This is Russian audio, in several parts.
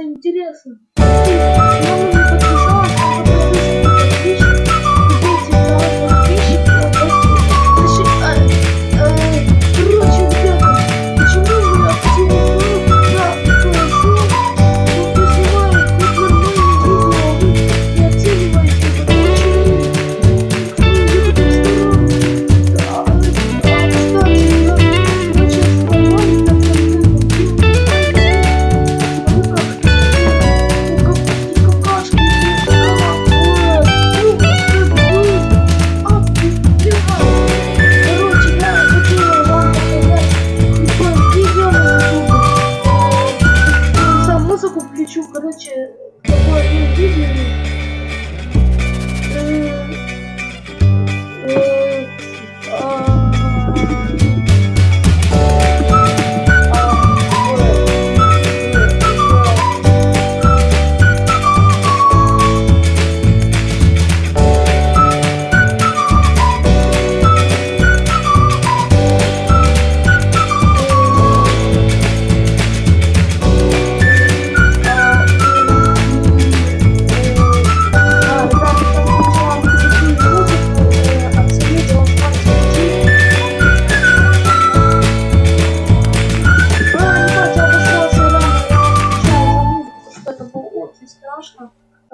интересно.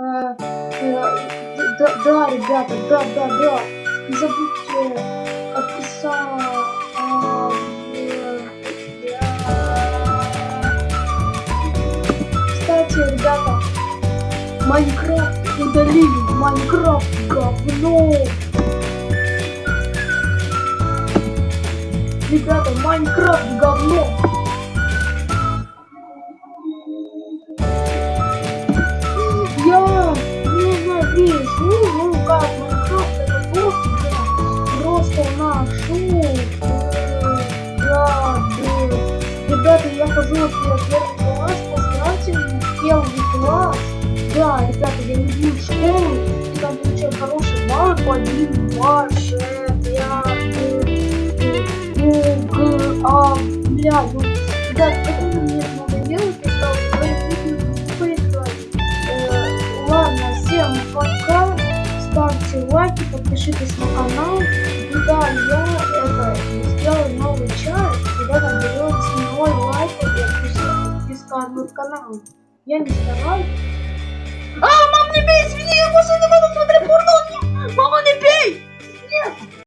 Да, да, ребята, да, да, да. Не забудьте подписаться. Кстати, ребята, Майнкрафт удалили. Майнкрафт говно. Ребята, Майнкрафт говно. Нашу. Да, да. Ребята, я хожу вот в первый класс, поставьте мне первый класс. Да, ребята, я люблю школу, там получаю хорошие баллы по 1, 2, 6, 5, ну, г, а, бля, ну, ставьте лайки, подпишитесь на канал. И да, я это сделаю новый чат, когда наберется ноль лайков и подписка на канал. Я не стараюсь.